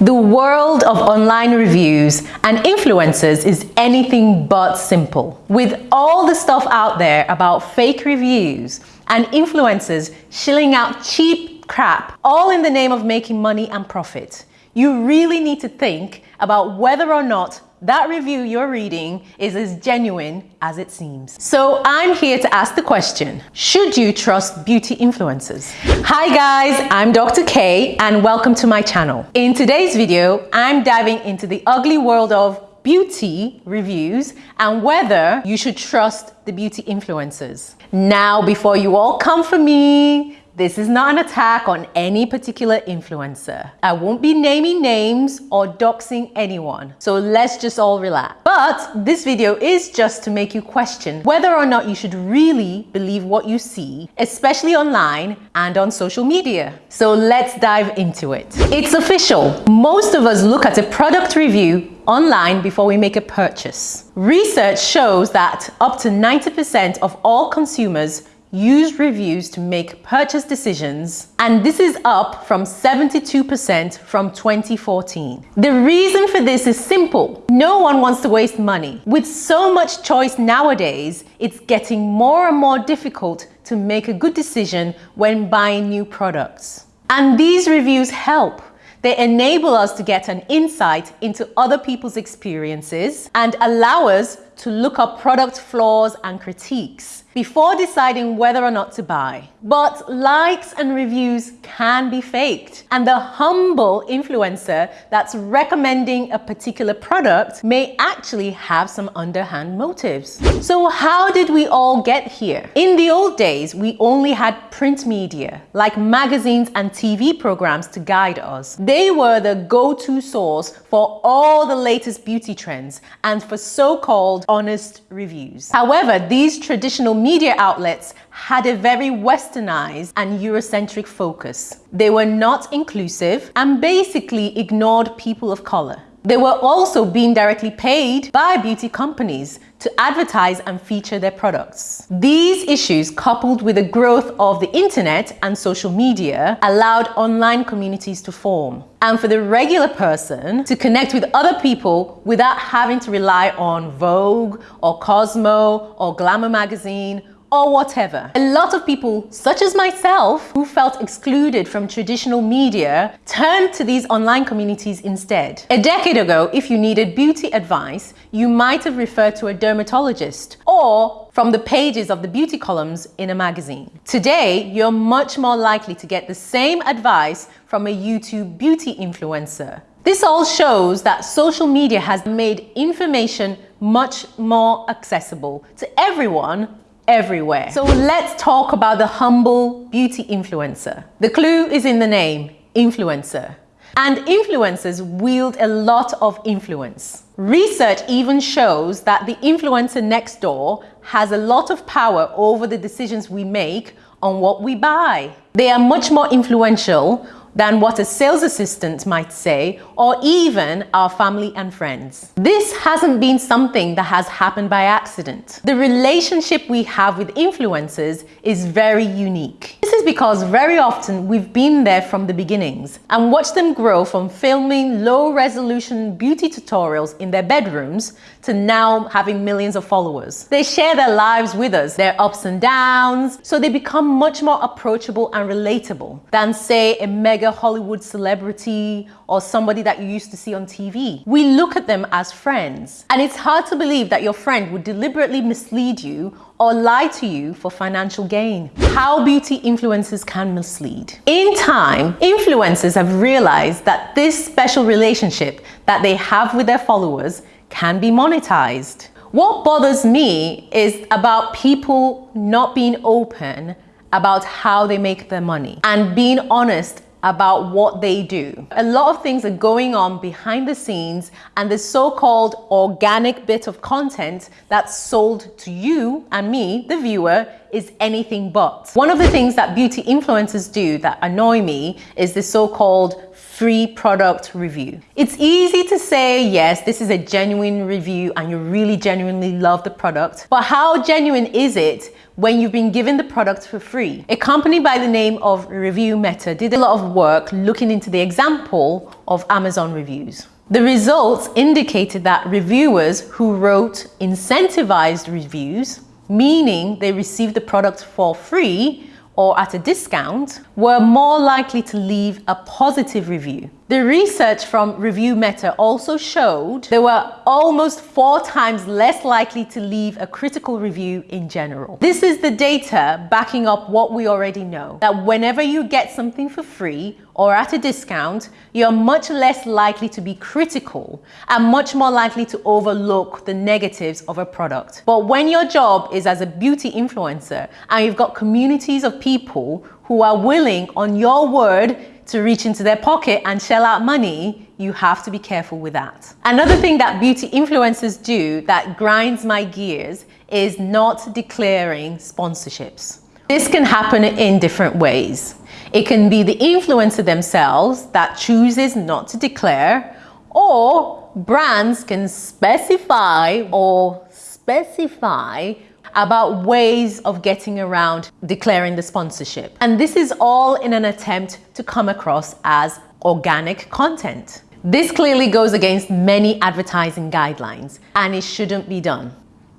The world of online reviews and influencers is anything but simple. With all the stuff out there about fake reviews and influencers shilling out cheap crap, all in the name of making money and profit, you really need to think about whether or not that review you're reading is as genuine as it seems. So I'm here to ask the question, should you trust beauty influencers? Hi guys, I'm Dr. K and welcome to my channel. In today's video, I'm diving into the ugly world of beauty reviews and whether you should trust the beauty influencers. Now, before you all come for me, this is not an attack on any particular influencer. I won't be naming names or doxing anyone, so let's just all relax. But this video is just to make you question whether or not you should really believe what you see, especially online and on social media. So let's dive into it. It's official. Most of us look at a product review online before we make a purchase. Research shows that up to 90% of all consumers use reviews to make purchase decisions, and this is up from 72% from 2014. The reason for this is simple. No one wants to waste money. With so much choice nowadays, it's getting more and more difficult to make a good decision when buying new products. And these reviews help. They enable us to get an insight into other people's experiences and allow us to look up product flaws and critiques before deciding whether or not to buy. But likes and reviews can be faked and the humble influencer that's recommending a particular product may actually have some underhand motives. So how did we all get here? In the old days, we only had print media like magazines and TV programs to guide us. They were the go-to source for all the latest beauty trends and for so-called honest reviews. However, these traditional media outlets had a very westernized and Eurocentric focus. They were not inclusive and basically ignored people of color. They were also being directly paid by beauty companies to advertise and feature their products. These issues, coupled with the growth of the internet and social media, allowed online communities to form. And for the regular person to connect with other people without having to rely on Vogue or Cosmo or Glamour magazine or whatever. A lot of people, such as myself, who felt excluded from traditional media, turned to these online communities instead. A decade ago, if you needed beauty advice, you might have referred to a dermatologist or from the pages of the beauty columns in a magazine. Today, you're much more likely to get the same advice from a YouTube beauty influencer. This all shows that social media has made information much more accessible to everyone everywhere. So let's talk about the humble beauty influencer. The clue is in the name, influencer. And influencers wield a lot of influence. Research even shows that the influencer next door has a lot of power over the decisions we make on what we buy. They are much more influential than what a sales assistant might say, or even our family and friends. This hasn't been something that has happened by accident. The relationship we have with influencers is very unique. This is because very often we've been there from the beginnings and watched them grow from filming low resolution beauty tutorials in their bedrooms to now having millions of followers. They share their lives with us, their ups and downs, so they become much more approachable and relatable than say a mega Hollywood celebrity or somebody that you used to see on TV. We look at them as friends and it's hard to believe that your friend would deliberately mislead you or lie to you for financial gain. How beauty influencers can mislead. In time, influencers have realized that this special relationship that they have with their followers can be monetized. What bothers me is about people not being open about how they make their money and being honest about what they do. A lot of things are going on behind the scenes and the so-called organic bit of content that's sold to you and me, the viewer, is anything but. One of the things that beauty influencers do that annoy me is the so-called free product review. It's easy to say, yes, this is a genuine review and you really genuinely love the product, but how genuine is it when you've been given the product for free? A company by the name of Review Meta did a lot of work looking into the example of Amazon reviews. The results indicated that reviewers who wrote incentivized reviews, meaning they received the product for free, or at a discount were more likely to leave a positive review. The research from Review Meta also showed they were almost four times less likely to leave a critical review in general. This is the data backing up what we already know, that whenever you get something for free or at a discount, you're much less likely to be critical and much more likely to overlook the negatives of a product. But when your job is as a beauty influencer and you've got communities of people who are willing on your word to reach into their pocket and shell out money, you have to be careful with that. Another thing that beauty influencers do that grinds my gears is not declaring sponsorships. This can happen in different ways. It can be the influencer themselves that chooses not to declare, or brands can specify or specify about ways of getting around declaring the sponsorship. And this is all in an attempt to come across as organic content. This clearly goes against many advertising guidelines and it shouldn't be done.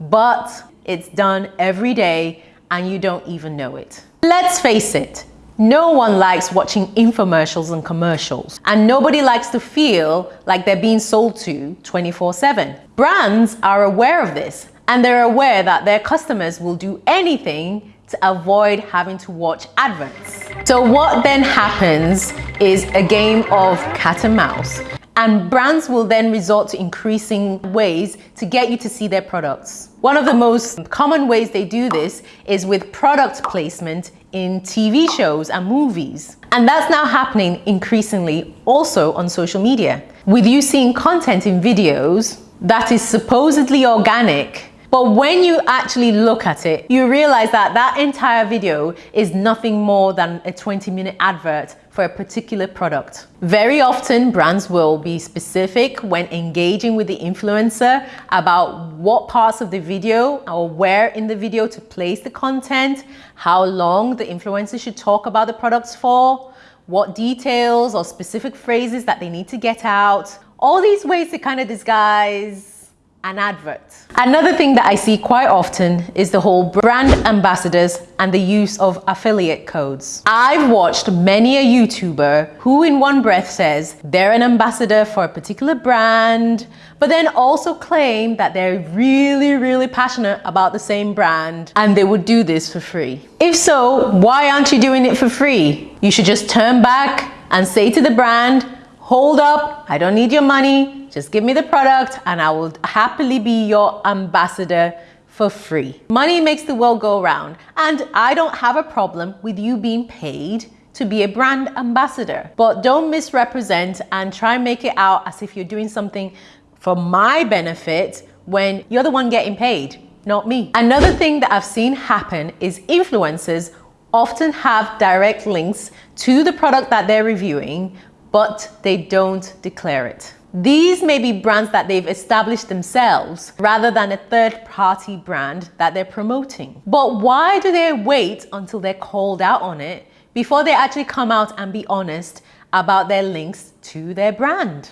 But it's done every day and you don't even know it. Let's face it, no one likes watching infomercials and commercials, and nobody likes to feel like they're being sold to 24 7. Brands are aware of this and they're aware that their customers will do anything to avoid having to watch adverts. So what then happens is a game of cat and mouse and brands will then resort to increasing ways to get you to see their products. One of the most common ways they do this is with product placement in TV shows and movies. And that's now happening increasingly also on social media. With you seeing content in videos that is supposedly organic but when you actually look at it, you realize that that entire video is nothing more than a 20 minute advert for a particular product. Very often brands will be specific when engaging with the influencer about what parts of the video or where in the video to place the content, how long the influencer should talk about the products for, what details or specific phrases that they need to get out. All these ways to kind of disguise an advert. Another thing that I see quite often is the whole brand ambassadors and the use of affiliate codes. I've watched many a YouTuber who in one breath says they're an ambassador for a particular brand, but then also claim that they're really, really passionate about the same brand and they would do this for free. If so, why aren't you doing it for free? You should just turn back and say to the brand, hold up, I don't need your money, just give me the product and I will happily be your ambassador for free. Money makes the world go round and I don't have a problem with you being paid to be a brand ambassador. But don't misrepresent and try and make it out as if you're doing something for my benefit when you're the one getting paid, not me. Another thing that I've seen happen is influencers often have direct links to the product that they're reviewing, but they don't declare it. These may be brands that they've established themselves rather than a third party brand that they're promoting. But why do they wait until they're called out on it before they actually come out and be honest about their links to their brand?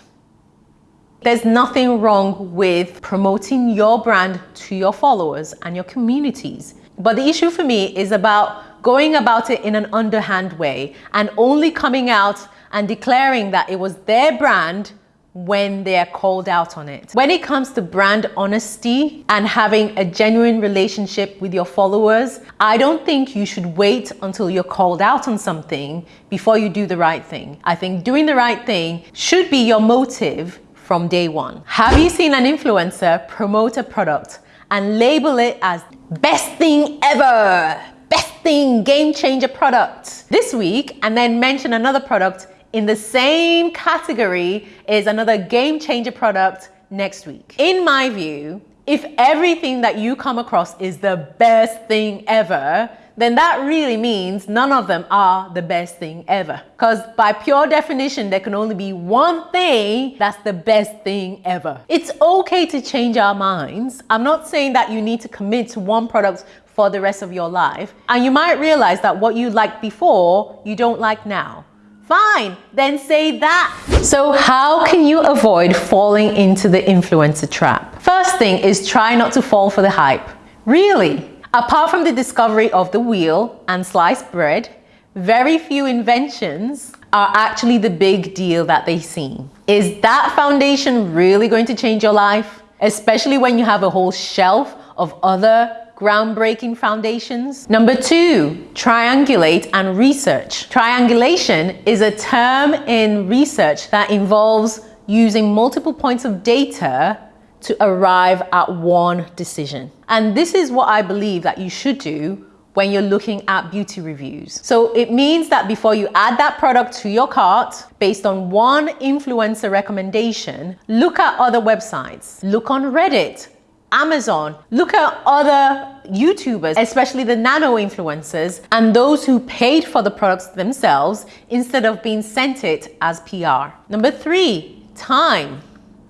There's nothing wrong with promoting your brand to your followers and your communities. But the issue for me is about going about it in an underhand way and only coming out and declaring that it was their brand when they are called out on it. When it comes to brand honesty and having a genuine relationship with your followers, I don't think you should wait until you're called out on something before you do the right thing. I think doing the right thing should be your motive from day one. Have you seen an influencer promote a product and label it as best thing ever? Best thing, game changer product this week and then mention another product in the same category is another game changer product next week. In my view, if everything that you come across is the best thing ever, then that really means none of them are the best thing ever. Because by pure definition, there can only be one thing that's the best thing ever. It's okay to change our minds. I'm not saying that you need to commit to one product for the rest of your life. And you might realize that what you liked before, you don't like now. Fine, then say that. So how can you avoid falling into the influencer trap? First thing is try not to fall for the hype. Really? Apart from the discovery of the wheel and sliced bread, very few inventions are actually the big deal that they seem. Is that foundation really going to change your life? Especially when you have a whole shelf of other groundbreaking foundations. Number two, triangulate and research. Triangulation is a term in research that involves using multiple points of data to arrive at one decision. And this is what I believe that you should do when you're looking at beauty reviews. So it means that before you add that product to your cart, based on one influencer recommendation, look at other websites, look on Reddit, Amazon. Look at other YouTubers, especially the nano influencers and those who paid for the products themselves instead of being sent it as PR. Number three, time.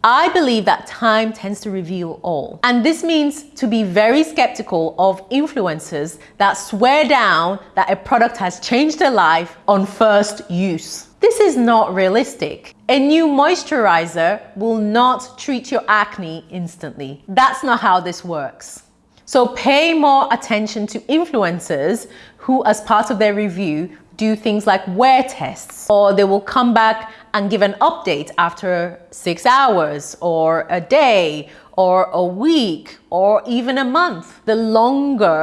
I believe that time tends to reveal all. And this means to be very skeptical of influencers that swear down that a product has changed their life on first use. This is not realistic. A new moisturizer will not treat your acne instantly. That's not how this works. So pay more attention to influencers who, as part of their review, do things like wear tests, or they will come back and give an update after six hours, or a day, or a week, or even a month. The longer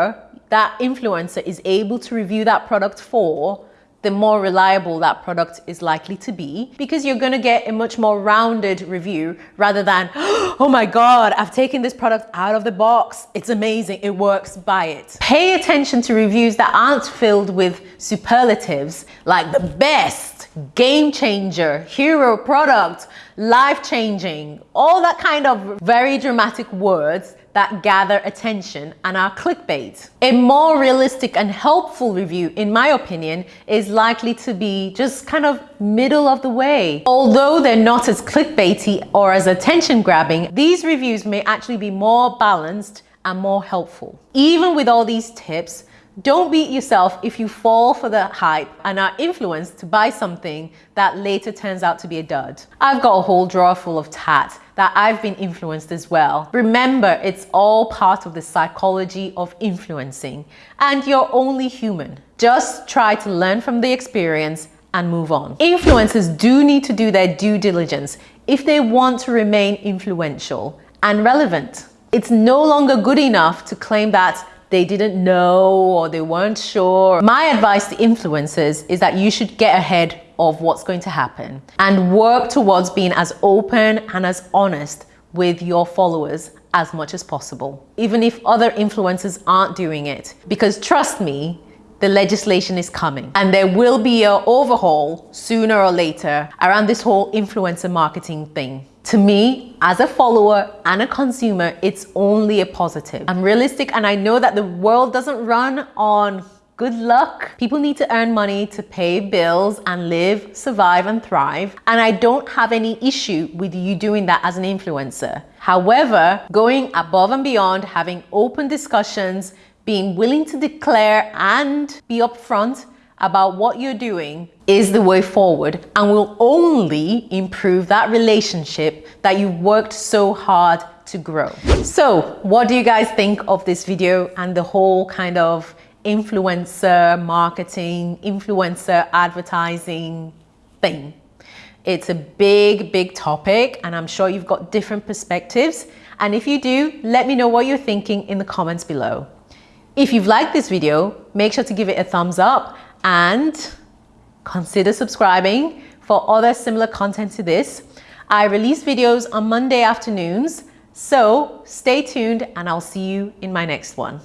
that influencer is able to review that product for, the more reliable that product is likely to be because you're going to get a much more rounded review rather than, oh my God, I've taken this product out of the box. It's amazing. It works. Buy it. Pay attention to reviews that aren't filled with superlatives like the best, game changer, hero product, life changing, all that kind of very dramatic words that gather attention and are clickbait. A more realistic and helpful review, in my opinion, is likely to be just kind of middle of the way. Although they're not as clickbaity or as attention grabbing, these reviews may actually be more balanced and more helpful. Even with all these tips, don't beat yourself if you fall for the hype and are influenced to buy something that later turns out to be a dud. I've got a whole drawer full of tat that I've been influenced as well. Remember, it's all part of the psychology of influencing and you're only human. Just try to learn from the experience and move on. Influencers do need to do their due diligence if they want to remain influential and relevant. It's no longer good enough to claim that they didn't know or they weren't sure. My advice to influencers is that you should get ahead of what's going to happen and work towards being as open and as honest with your followers as much as possible, even if other influencers aren't doing it. Because trust me, the legislation is coming and there will be an overhaul sooner or later around this whole influencer marketing thing. To me, as a follower and a consumer, it's only a positive. I'm realistic and I know that the world doesn't run on good luck. People need to earn money to pay bills and live, survive and thrive. And I don't have any issue with you doing that as an influencer. However, going above and beyond, having open discussions, being willing to declare and be upfront about what you're doing is the way forward and will only improve that relationship that you've worked so hard to grow. So what do you guys think of this video and the whole kind of influencer marketing, influencer advertising thing? It's a big, big topic and I'm sure you've got different perspectives. And if you do, let me know what you're thinking in the comments below. If you've liked this video, make sure to give it a thumbs up and consider subscribing for other similar content to this. I release videos on Monday afternoons, so stay tuned and I'll see you in my next one.